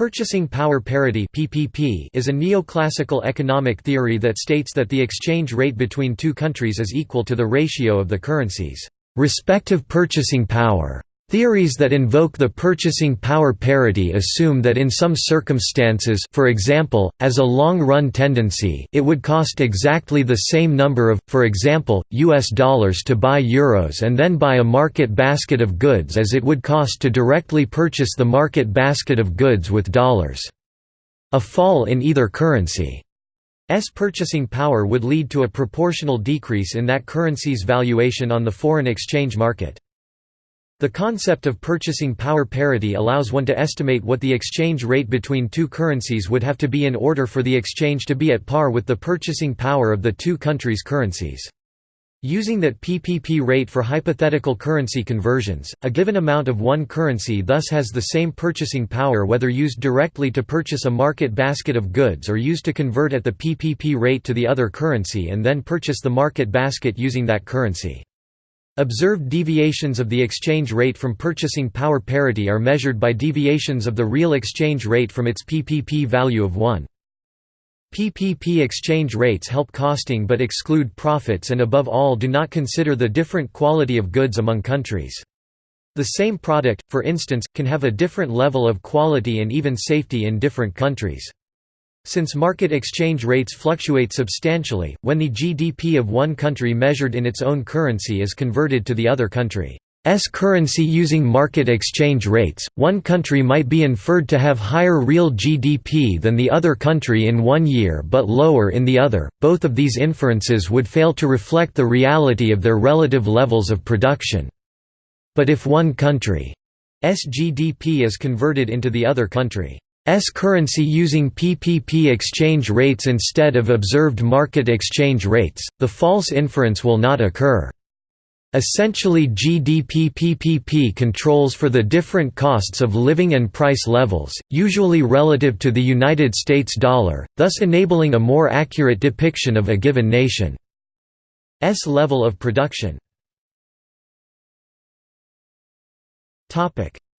Purchasing power parity (PPP) is a neoclassical economic theory that states that the exchange rate between two countries is equal to the ratio of the currencies' respective purchasing power. Theories that invoke the purchasing power parity assume that in some circumstances for example, as a long-run tendency it would cost exactly the same number of, for example, US dollars to buy euros and then buy a market basket of goods as it would cost to directly purchase the market basket of goods with dollars. A fall in either currency S purchasing power would lead to a proportional decrease in that currency's valuation on the foreign exchange market. The concept of purchasing power parity allows one to estimate what the exchange rate between two currencies would have to be in order for the exchange to be at par with the purchasing power of the two countries' currencies. Using that PPP rate for hypothetical currency conversions, a given amount of one currency thus has the same purchasing power whether used directly to purchase a market basket of goods or used to convert at the PPP rate to the other currency and then purchase the market basket using that currency. Observed deviations of the exchange rate from purchasing power parity are measured by deviations of the real exchange rate from its PPP value of 1. PPP exchange rates help costing but exclude profits and above all do not consider the different quality of goods among countries. The same product, for instance, can have a different level of quality and even safety in different countries. Since market exchange rates fluctuate substantially, when the GDP of one country measured in its own currency is converted to the other country's currency using market exchange rates, one country might be inferred to have higher real GDP than the other country in one year but lower in the other. Both of these inferences would fail to reflect the reality of their relative levels of production. But if one country's GDP is converted into the other country currency using PPP exchange rates instead of observed market exchange rates, the false inference will not occur. Essentially GDP PPP controls for the different costs of living and price levels, usually relative to the United States dollar, thus enabling a more accurate depiction of a given nation's level of production.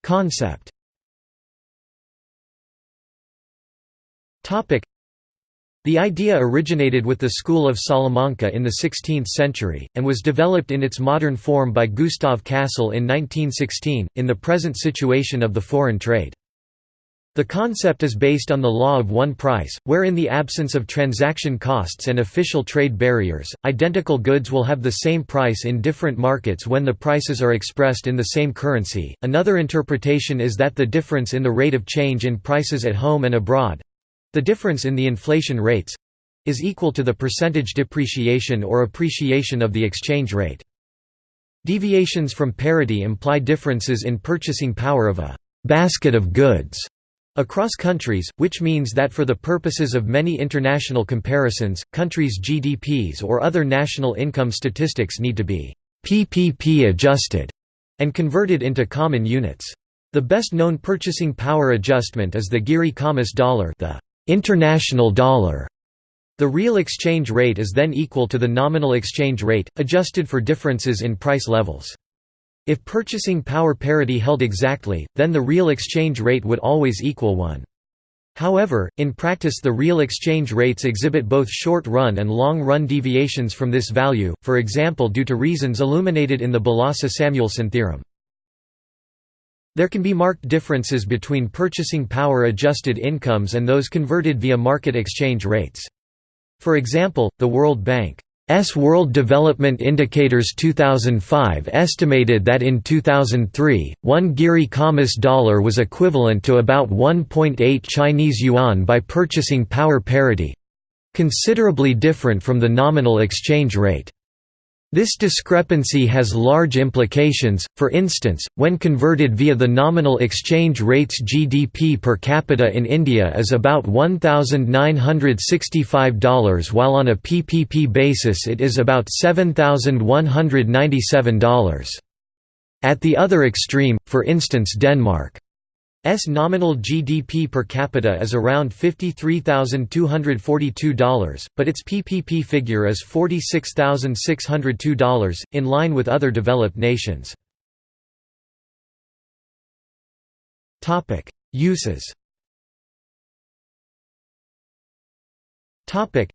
Concept The idea originated with the school of Salamanca in the 16th century, and was developed in its modern form by Gustav Cassel in 1916, in the present situation of the foreign trade. The concept is based on the law of one price, where in the absence of transaction costs and official trade barriers, identical goods will have the same price in different markets when the prices are expressed in the same currency. Another interpretation is that the difference in the rate of change in prices at home and abroad the difference in the inflation rates is equal to the percentage depreciation or appreciation of the exchange rate. Deviations from parity imply differences in purchasing power of a basket of goods across countries, which means that for the purposes of many international comparisons, countries' GDPs or other national income statistics need to be PPP adjusted and converted into common units. The best known purchasing power adjustment is the Geary-Khamis dollar the international dollar. The real exchange rate is then equal to the nominal exchange rate, adjusted for differences in price levels. If purchasing power parity held exactly, then the real exchange rate would always equal 1. However, in practice the real exchange rates exhibit both short-run and long-run deviations from this value, for example due to reasons illuminated in the Balassa-Samuelson theorem. There can be marked differences between purchasing power adjusted incomes and those converted via market exchange rates. For example, the World Bank's World Development Indicators 2005 estimated that in 2003, one Geary-Khamis dollar was equivalent to about 1.8 Chinese yuan by purchasing power parity—considerably different from the nominal exchange rate. This discrepancy has large implications, for instance, when converted via the nominal exchange rates GDP per capita in India is about $1,965 while on a PPP basis it is about $7,197. At the other extreme, for instance Denmark S nominal GDP per capita is around $53,242, but its PPP figure is $46,602, in line with other developed nations. Topic: Uses. Topic: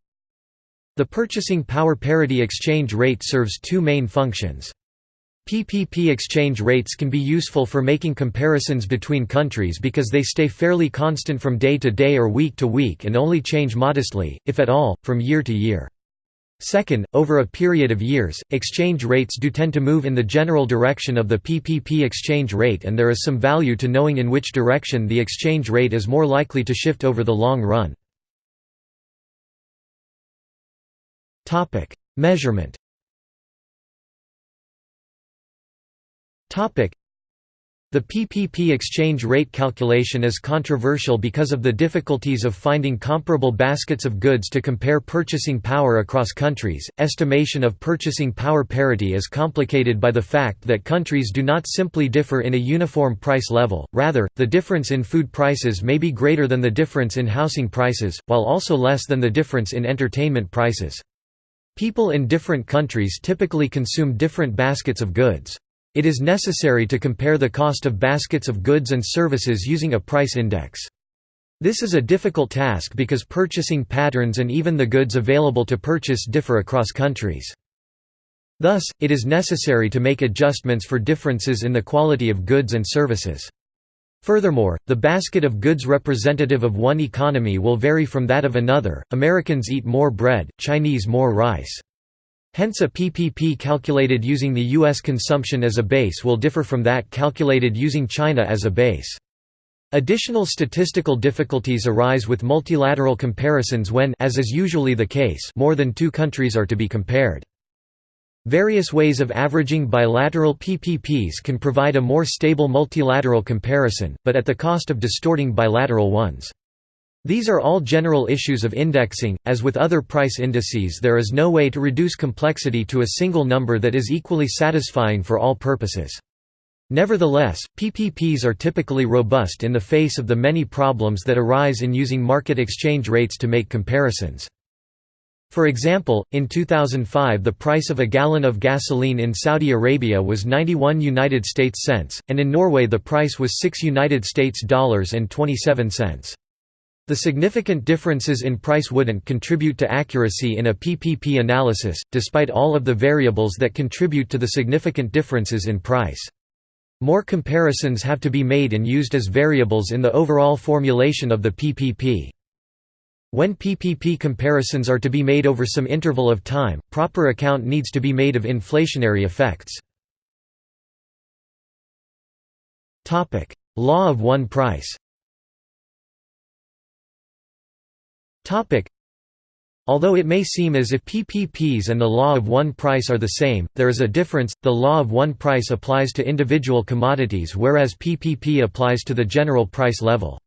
The purchasing power parity exchange rate serves two main functions. PPP exchange rates can be useful for making comparisons between countries because they stay fairly constant from day to day or week to week and only change modestly, if at all, from year to year. Second, over a period of years, exchange rates do tend to move in the general direction of the PPP exchange rate and there is some value to knowing in which direction the exchange rate is more likely to shift over the long run. Measurement the PPP exchange rate calculation is controversial because of the difficulties of finding comparable baskets of goods to compare purchasing power across countries. Estimation of purchasing power parity is complicated by the fact that countries do not simply differ in a uniform price level, rather, the difference in food prices may be greater than the difference in housing prices, while also less than the difference in entertainment prices. People in different countries typically consume different baskets of goods. It is necessary to compare the cost of baskets of goods and services using a price index. This is a difficult task because purchasing patterns and even the goods available to purchase differ across countries. Thus, it is necessary to make adjustments for differences in the quality of goods and services. Furthermore, the basket of goods representative of one economy will vary from that of another, Americans eat more bread, Chinese more rice. Hence a PPP calculated using the U.S. consumption as a base will differ from that calculated using China as a base. Additional statistical difficulties arise with multilateral comparisons when as is usually the case more than two countries are to be compared. Various ways of averaging bilateral PPPs can provide a more stable multilateral comparison, but at the cost of distorting bilateral ones. These are all general issues of indexing. As with other price indices, there is no way to reduce complexity to a single number that is equally satisfying for all purposes. Nevertheless, PPPs are typically robust in the face of the many problems that arise in using market exchange rates to make comparisons. For example, in 2005 the price of a gallon of gasoline in Saudi Arabia was 91 United States cents, and in Norway the price was 6 United States dollars and 27 cents. The significant differences in price wouldn't contribute to accuracy in a PPP analysis, despite all of the variables that contribute to the significant differences in price. More comparisons have to be made and used as variables in the overall formulation of the PPP. When PPP comparisons are to be made over some interval of time, proper account needs to be made of inflationary effects. Law of one price Although it may seem as if PPPs and the law of one price are the same, there is a difference. The law of one price applies to individual commodities whereas PPP applies to the general price level.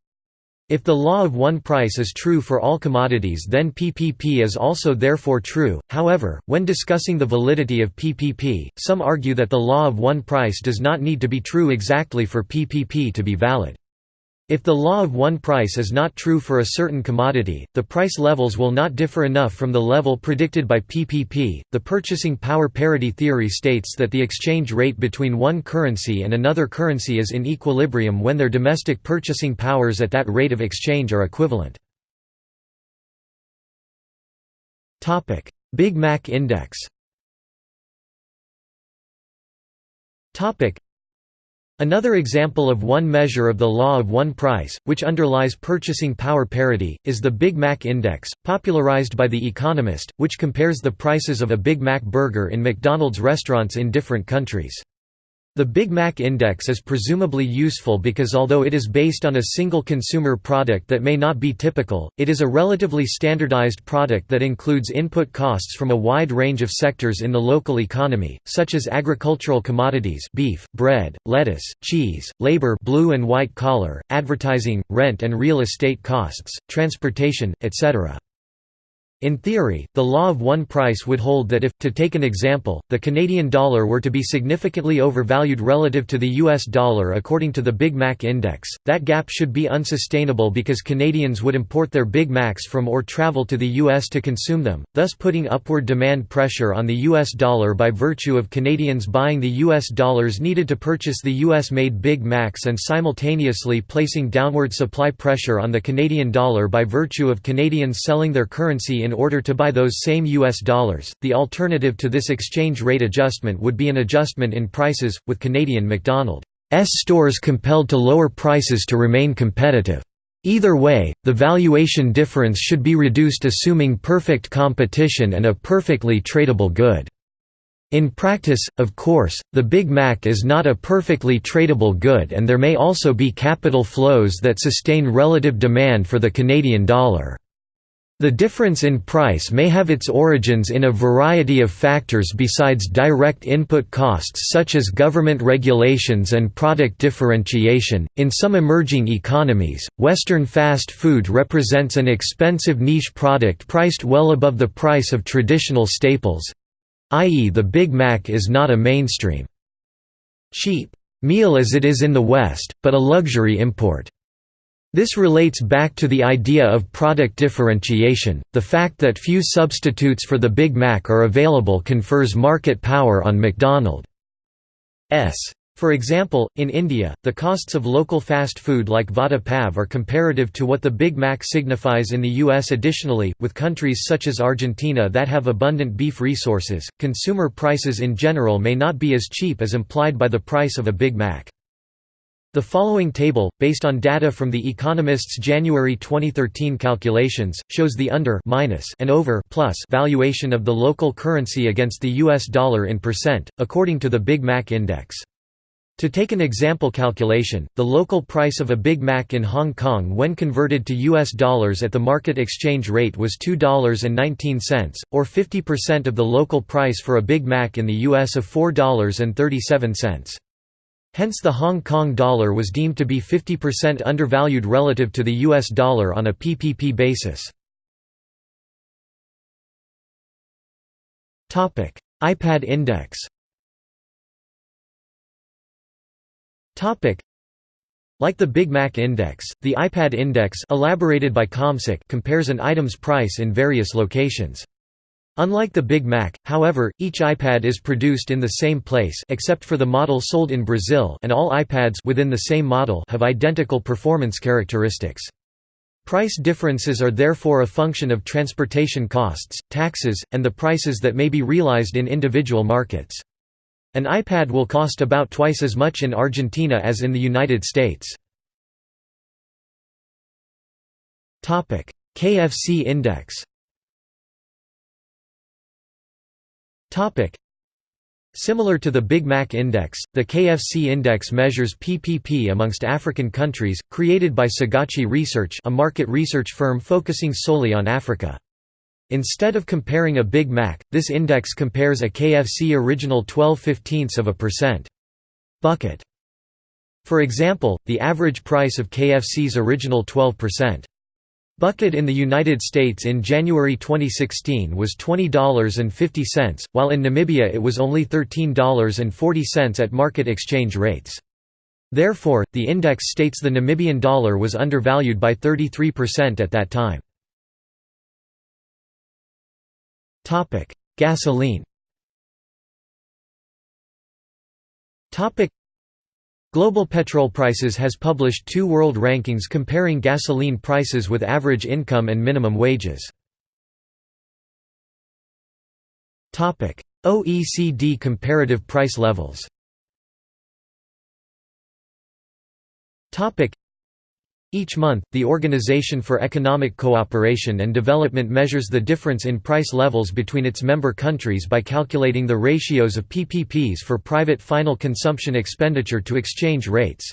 If the law of one price is true for all commodities then PPP is also therefore true, however, when discussing the validity of PPP, some argue that the law of one price does not need to be true exactly for PPP to be valid. If the law of one price is not true for a certain commodity, the price levels will not differ enough from the level predicted by PPP. The purchasing power parity theory states that the exchange rate between one currency and another currency is in equilibrium when their domestic purchasing powers at that rate of exchange are equivalent. Topic: Big Mac Index. Topic: Another example of one measure of the law of one price, which underlies purchasing power parity, is the Big Mac Index, popularized by The Economist, which compares the prices of a Big Mac burger in McDonald's restaurants in different countries. The Big Mac Index is presumably useful because although it is based on a single consumer product that may not be typical, it is a relatively standardized product that includes input costs from a wide range of sectors in the local economy, such as agricultural commodities beef, bread, lettuce, cheese, labor blue and white collar, advertising, rent and real estate costs, transportation, etc. In theory, the law of one price would hold that if, to take an example, the Canadian dollar were to be significantly overvalued relative to the US dollar according to the Big Mac Index, that gap should be unsustainable because Canadians would import their Big Macs from or travel to the US to consume them, thus putting upward demand pressure on the US dollar by virtue of Canadians buying the US dollars needed to purchase the US-made Big Macs and simultaneously placing downward supply pressure on the Canadian dollar by virtue of Canadians selling their currency in in order to buy those same US dollars. The alternative to this exchange rate adjustment would be an adjustment in prices, with Canadian McDonald's stores compelled to lower prices to remain competitive. Either way, the valuation difference should be reduced assuming perfect competition and a perfectly tradable good. In practice, of course, the Big Mac is not a perfectly tradable good and there may also be capital flows that sustain relative demand for the Canadian dollar. The difference in price may have its origins in a variety of factors besides direct input costs such as government regulations and product differentiation. In some emerging economies, Western fast food represents an expensive niche product priced well above the price of traditional staples i.e., the Big Mac is not a mainstream cheap meal as it is in the West, but a luxury import. This relates back to the idea of product differentiation. The fact that few substitutes for the Big Mac are available confers market power on McDonald's. For example, in India, the costs of local fast food like Vada Pav are comparative to what the Big Mac signifies in the US. Additionally, with countries such as Argentina that have abundant beef resources, consumer prices in general may not be as cheap as implied by the price of a Big Mac. The following table, based on data from The Economist's January 2013 calculations, shows the under minus and over plus valuation of the local currency against the US dollar in percent, according to the Big Mac Index. To take an example calculation, the local price of a Big Mac in Hong Kong when converted to US dollars at the market exchange rate was $2.19, or 50% of the local price for a Big Mac in the US of $4.37. Hence the Hong Kong dollar was deemed to be 50% undervalued relative to the US dollar on a PPP basis. iPad index like the Big Mac Index, the iPad Index elaborated by CommSec compares an item's price in various locations. Unlike the Big Mac, however, each iPad is produced in the same place except for the model sold in Brazil and all iPads within the same model have identical performance characteristics. Price differences are therefore a function of transportation costs, taxes, and the prices that may be realized in individual markets. An iPad will cost about twice as much in Argentina as in the United States. KFC index Topic. Similar to the Big Mac Index, the KFC Index measures PPP amongst African countries, created by Sagaci Research a market research firm focusing solely on Africa. Instead of comparing a Big Mac, this index compares a KFC original 12 15ths of a percent. Bucket. For example, the average price of KFC's original 12% Bucket in the United States in January 2016 was $20.50, while in Namibia it was only $13.40 at market exchange rates. Therefore, the index states the Namibian dollar was undervalued by 33% at that time. Gasoline Global Petrol Prices has published two world rankings comparing gasoline prices with average income and minimum wages. OECD comparative price levels each month, the Organization for Economic Cooperation and Development measures the difference in price levels between its member countries by calculating the ratios of PPPs for private final consumption expenditure to exchange rates.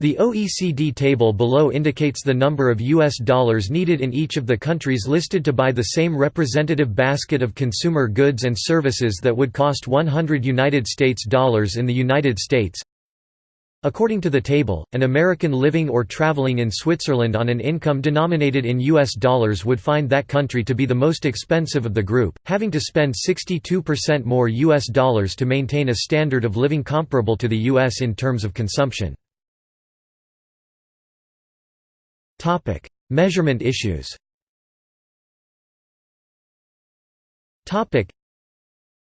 The OECD table below indicates the number of US dollars needed in each of the countries listed to buy the same representative basket of consumer goods and services that would cost 100 United States dollars in the United States. According to the table, an American living or traveling in Switzerland on an income denominated in US dollars would find that country to be the most expensive of the group, having to spend 62% more US dollars to maintain a standard of living comparable to the US in terms of consumption. Topic: Measurement issues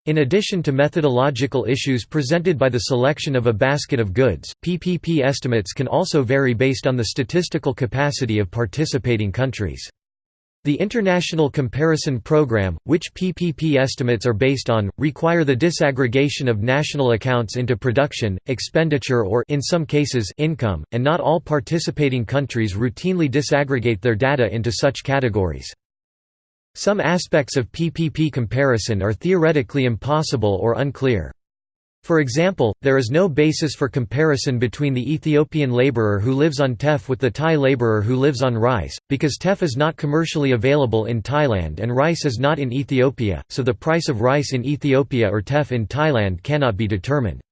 in addition to methodological issues presented by the selection of a basket of goods, PPP estimates can also vary based on the statistical capacity of participating countries. The International Comparison Program, which PPP estimates are based on, require the disaggregation of national accounts into production, expenditure or in some cases income, and not all participating countries routinely disaggregate their data into such categories. Some aspects of PPP comparison are theoretically impossible or unclear. For example, there is no basis for comparison between the Ethiopian laborer who lives on teff with the Thai laborer who lives on rice, because teff is not commercially available in Thailand and rice is not in Ethiopia, so the price of rice in Ethiopia or teff in Thailand cannot be determined.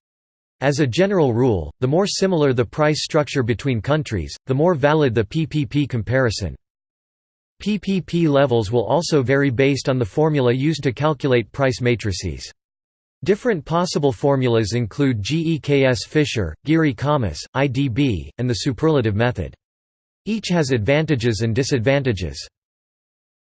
As a general rule, the more similar the price structure between countries, the more valid the PPP comparison. PPP levels will also vary based on the formula used to calculate price matrices. Different possible formulas include GEKS Fisher, Geary-Khamis, IDB, and the superlative method. Each has advantages and disadvantages.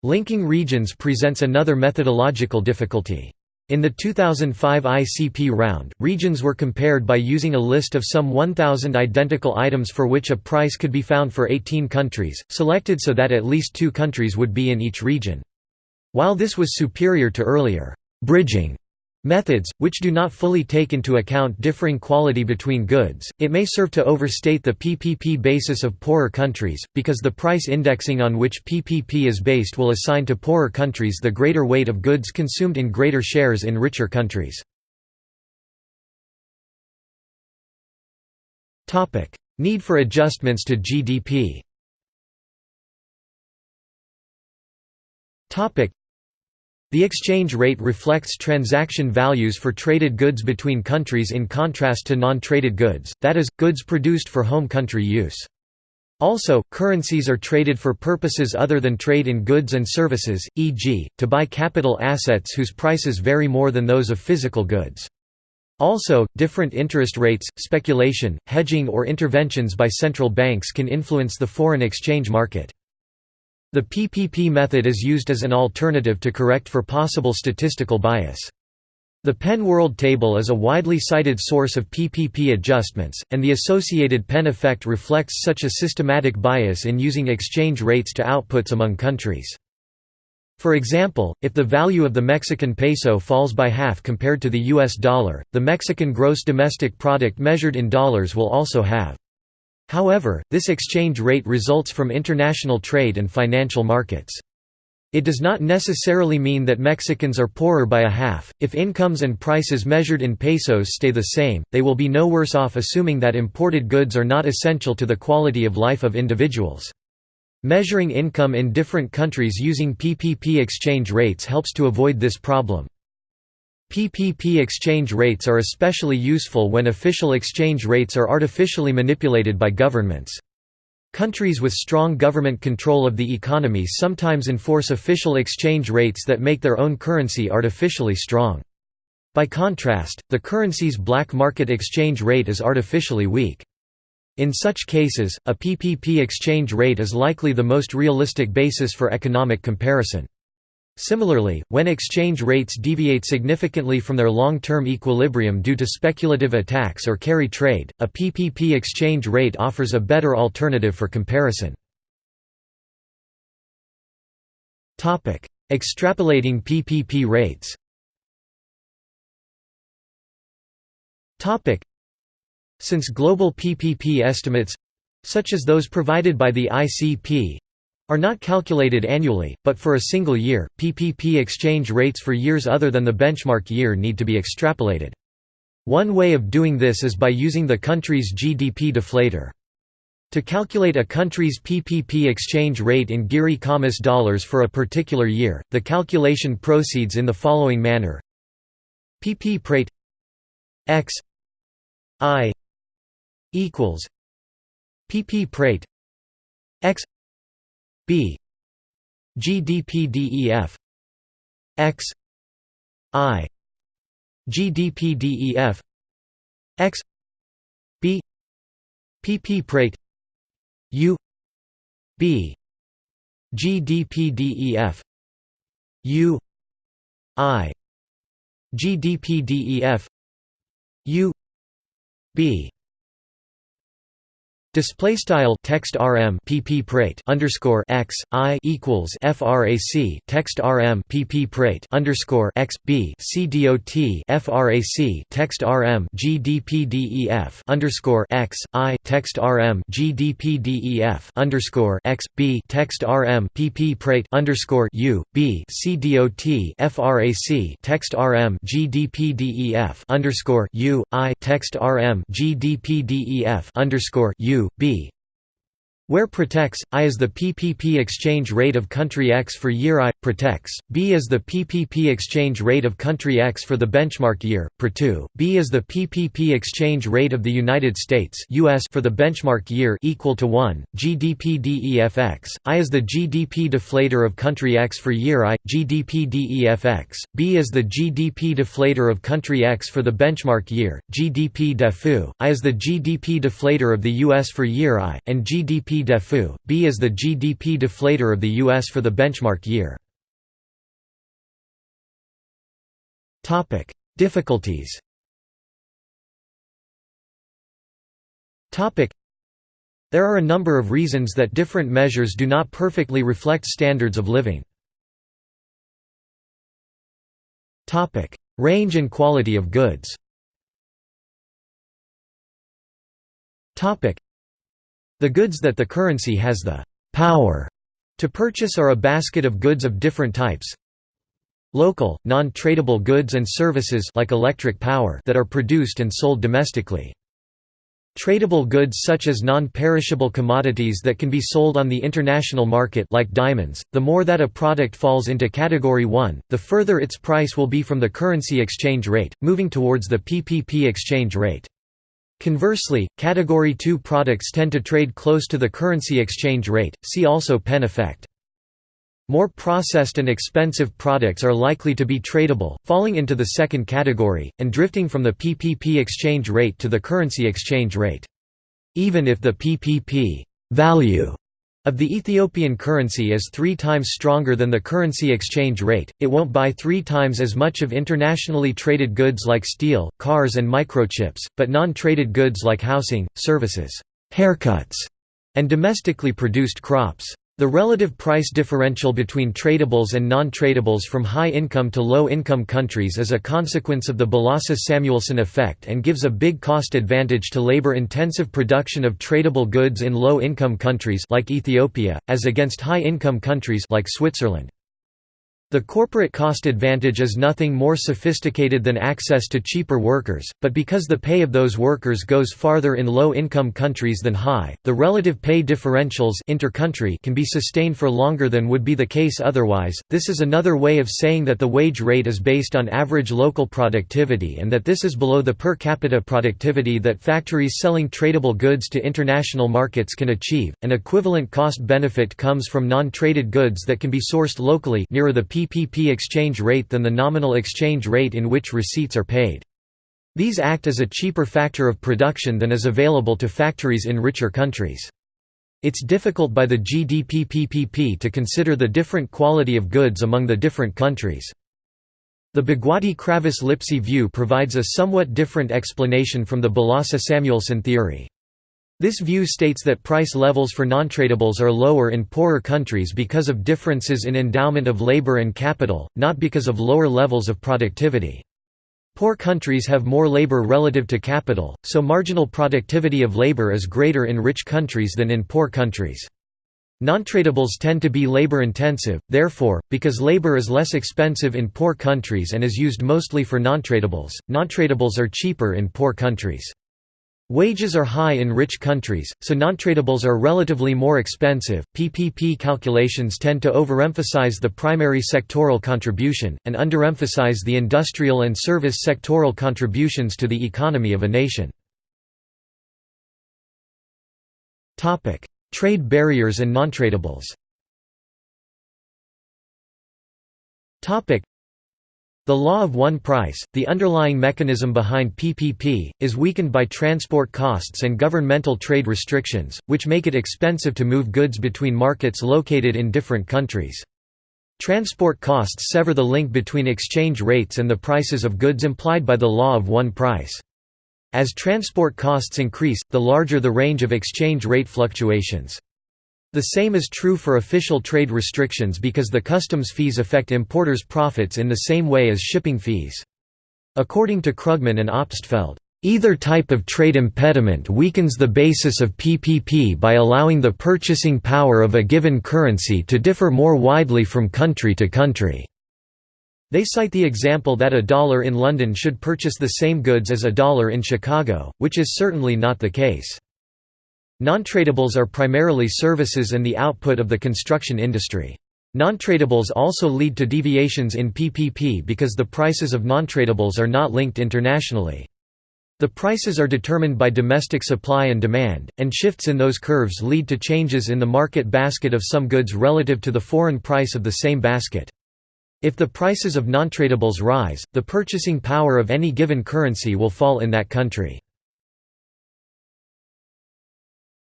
Linking regions presents another methodological difficulty. In the 2005 ICP round, regions were compared by using a list of some 1,000 identical items for which a price could be found for 18 countries, selected so that at least two countries would be in each region. While this was superior to earlier bridging Methods, which do not fully take into account differing quality between goods, it may serve to overstate the PPP basis of poorer countries, because the price indexing on which PPP is based will assign to poorer countries the greater weight of goods consumed in greater shares in richer countries. Need for adjustments to GDP the exchange rate reflects transaction values for traded goods between countries in contrast to non-traded goods, that is, goods produced for home country use. Also, currencies are traded for purposes other than trade in goods and services, e.g., to buy capital assets whose prices vary more than those of physical goods. Also, different interest rates, speculation, hedging or interventions by central banks can influence the foreign exchange market. The PPP method is used as an alternative to correct for possible statistical bias. The Penn World Table is a widely cited source of PPP adjustments, and the associated Penn effect reflects such a systematic bias in using exchange rates to outputs among countries. For example, if the value of the Mexican peso falls by half compared to the US dollar, the Mexican gross domestic product measured in dollars will also have. However, this exchange rate results from international trade and financial markets. It does not necessarily mean that Mexicans are poorer by a half. If incomes and prices measured in pesos stay the same, they will be no worse off assuming that imported goods are not essential to the quality of life of individuals. Measuring income in different countries using PPP exchange rates helps to avoid this problem. PPP exchange rates are especially useful when official exchange rates are artificially manipulated by governments. Countries with strong government control of the economy sometimes enforce official exchange rates that make their own currency artificially strong. By contrast, the currency's black market exchange rate is artificially weak. In such cases, a PPP exchange rate is likely the most realistic basis for economic comparison. Similarly, when exchange rates deviate significantly from their long-term equilibrium due to speculative attacks or carry trade, a PPP exchange rate offers a better alternative for comparison. Extrapolating PPP rates Since global PPP estimates—such as those provided by the ICP, are not calculated annually, but for a single year, PPP exchange rates for years other than the benchmark year need to be extrapolated. One way of doing this is by using the country's GDP deflator. To calculate a country's PPP exchange rate in Geary-Khamis dollars for a particular year, the calculation proceeds in the following manner PP prate x i equals pp prate x b gdpdef x i gdpdef x b pp prate u b gdpdef u i gdpdef u b Display style text rm pp prate underscore x i equals frac text rm pp prate underscore x b c dot frac text rm gdpdef underscore x i text rm gdpdef underscore x b text rm pp prate underscore u b c dot frac text rm gdpdef underscore u i text rm gdpdef underscore u b where protects, I is the PPP exchange rate of country X for year I, protects, B is the PPP exchange rate of country X for the benchmark year, Pre2, B is the PPP exchange rate of the United States US for the benchmark year equal to 1, GDP DEFX, I is the GDP deflator of country X for year I, GDP DEFX, B is the GDP deflator of country X for the benchmark year, GDP DEFU, I is the GDP deflator of the US for year I, and GDP defu, B is the GDP deflator of the U.S. for the benchmark year. Difficulties There are a number of reasons that different measures do not perfectly reflect standards of living. Range and quality of goods the goods that the currency has the power to purchase are a basket of goods of different types. Local, non-tradable goods and services like electric power that are produced and sold domestically. Tradable goods such as non-perishable commodities that can be sold on the international market like diamonds, the more that a product falls into category 1, the further its price will be from the currency exchange rate, moving towards the PPP exchange rate. Conversely, Category 2 products tend to trade close to the currency exchange rate, see also Penn effect. More processed and expensive products are likely to be tradable, falling into the second category, and drifting from the PPP exchange rate to the currency exchange rate. Even if the PPP value of the Ethiopian currency is three times stronger than the currency exchange rate, it won't buy three times as much of internationally traded goods like steel, cars and microchips, but non-traded goods like housing, services, haircuts, and domestically produced crops. The relative price differential between tradables and non-tradables from high-income to low-income countries is a consequence of the Balassa-Samuelson effect and gives a big cost advantage to labor-intensive production of tradable goods in low-income countries like Ethiopia, as against high-income countries like Switzerland. The corporate cost advantage is nothing more sophisticated than access to cheaper workers, but because the pay of those workers goes farther in low-income countries than high, the relative pay differentials inter-country can be sustained for longer than would be the case otherwise. This is another way of saying that the wage rate is based on average local productivity and that this is below the per capita productivity that factories selling tradable goods to international markets can achieve. An equivalent cost benefit comes from non-traded goods that can be sourced locally nearer the PPP exchange rate than the nominal exchange rate in which receipts are paid. These act as a cheaper factor of production than is available to factories in richer countries. It's difficult by the GDP PPP to consider the different quality of goods among the different countries. The Bhagwati-Kravis-Lipsey view provides a somewhat different explanation from the Balassa-Samuelson theory. This view states that price levels for non-tradables are lower in poorer countries because of differences in endowment of labor and capital, not because of lower levels of productivity. Poor countries have more labor relative to capital, so marginal productivity of labor is greater in rich countries than in poor countries. Non-tradables tend to be labor-intensive, therefore, because labor is less expensive in poor countries and is used mostly for non-tradables, non-tradables are cheaper in poor countries. Wages are high in rich countries, so non-tradables are relatively more expensive. PPP calculations tend to overemphasize the primary sectoral contribution, and underemphasize the industrial and service sectoral contributions to the economy of a nation. Trade barriers and nontradables the law of one price, the underlying mechanism behind PPP, is weakened by transport costs and governmental trade restrictions, which make it expensive to move goods between markets located in different countries. Transport costs sever the link between exchange rates and the prices of goods implied by the law of one price. As transport costs increase, the larger the range of exchange rate fluctuations. The same is true for official trade restrictions because the customs fees affect importers' profits in the same way as shipping fees. According to Krugman and Obstfeld, Either type of trade impediment weakens the basis of PPP by allowing the purchasing power of a given currency to differ more widely from country to country. They cite the example that a dollar in London should purchase the same goods as a dollar in Chicago, which is certainly not the case. Non-tradables are primarily services and the output of the construction industry. Non-tradables also lead to deviations in PPP because the prices of non-tradables are not linked internationally. The prices are determined by domestic supply and demand, and shifts in those curves lead to changes in the market basket of some goods relative to the foreign price of the same basket. If the prices of non-tradables rise, the purchasing power of any given currency will fall in that country.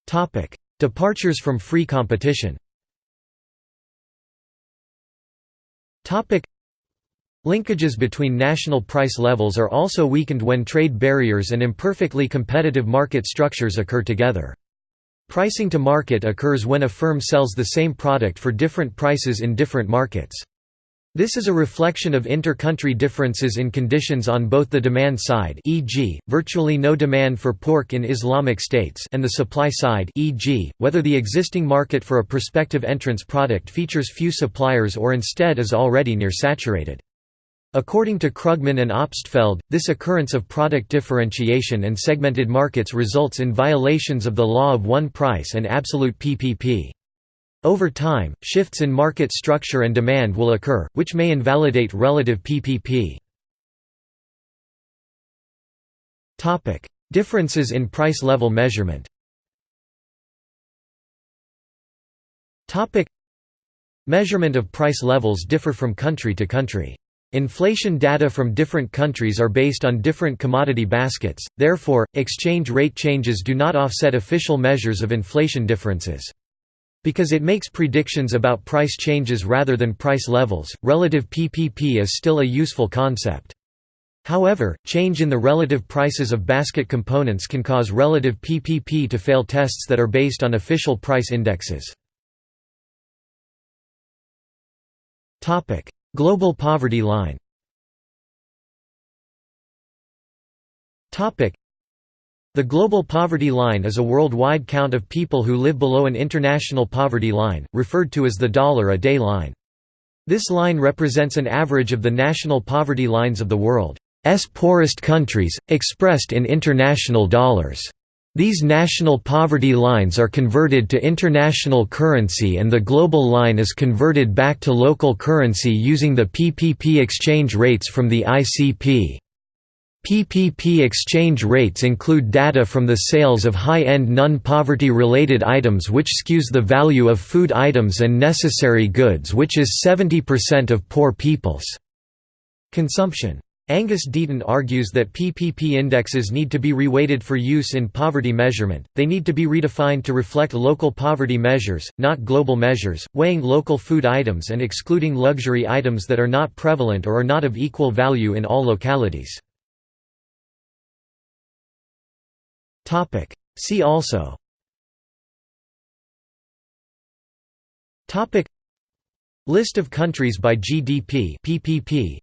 Topic: Departures from free competition. Topic: Linkages between national price levels are also weakened when trade barriers and imperfectly competitive market structures occur together. Pricing to market occurs when a firm sells the same product for different prices in different markets. This is a reflection of inter-country differences in conditions on both the demand side e.g., virtually no demand for pork in Islamic states and the supply side e.g., whether the existing market for a prospective entrance product features few suppliers or instead is already near saturated. According to Krugman and Obstfeld, this occurrence of product differentiation and segmented markets results in violations of the law of one price and absolute PPP. Over time, shifts in market structure and demand will occur, which may invalidate relative PPP. Differences in price level measurement Measurement of price levels differ from country to country. Inflation data from different countries are based on different commodity baskets, therefore, exchange rate changes do not offset official measures of inflation differences. Because it makes predictions about price changes rather than price levels, relative PPP is still a useful concept. However, change in the relative prices of basket components can cause relative PPP to fail tests that are based on official price indexes. Global poverty line the Global Poverty Line is a worldwide count of people who live below an international poverty line, referred to as the dollar-a-day line. This line represents an average of the national poverty lines of the world's poorest countries, expressed in international dollars. These national poverty lines are converted to international currency and the global line is converted back to local currency using the PPP exchange rates from the ICP. PPP exchange rates include data from the sales of high-end non-poverty related items which skews the value of food items and necessary goods which is 70% of poor people's consumption. Angus Deaton argues that PPP indexes need to be reweighted for use in poverty measurement, they need to be redefined to reflect local poverty measures, not global measures, weighing local food items and excluding luxury items that are not prevalent or are not of equal value in all localities. Topic. See also. Topic. List of countries by GDP PPP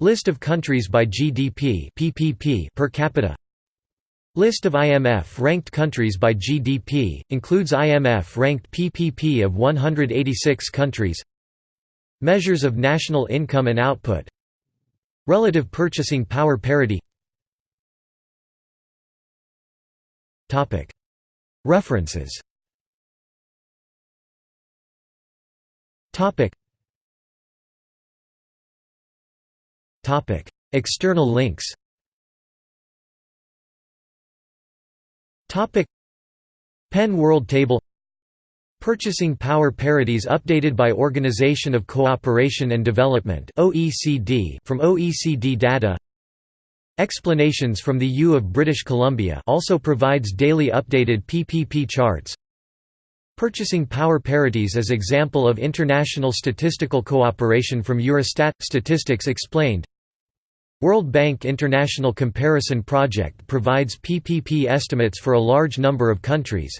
List of countries by GDP PPP per capita. List of IMF ranked countries by GDP includes IMF ranked PPP of 186 countries. Measures of national income and output. Relative purchasing power parity References. External links. Penn World Table. Purchasing Power Parities updated by Organization of Cooperation and Development from OECD data. Explanations from the U of British Columbia also provides daily updated PPP charts. Purchasing power parities as example of international statistical cooperation from Eurostat Statistics explained. World Bank International Comparison Project provides PPP estimates for a large number of countries.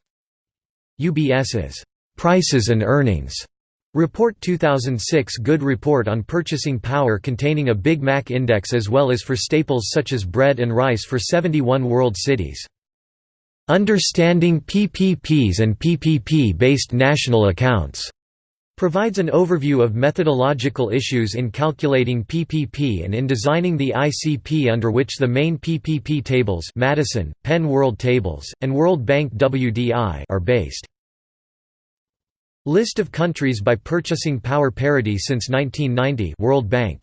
UBS's Prices and Earnings Report 2006 Good report on purchasing power containing a Big Mac index as well as for staples such as bread and rice for 71 world cities. Understanding PPPs and PPP-based national accounts provides an overview of methodological issues in calculating PPP and in designing the ICP under which the main PPP tables Maddison, Penn World Tables, and World Bank WDI are based. List of countries by purchasing power parity since 1990 World Bank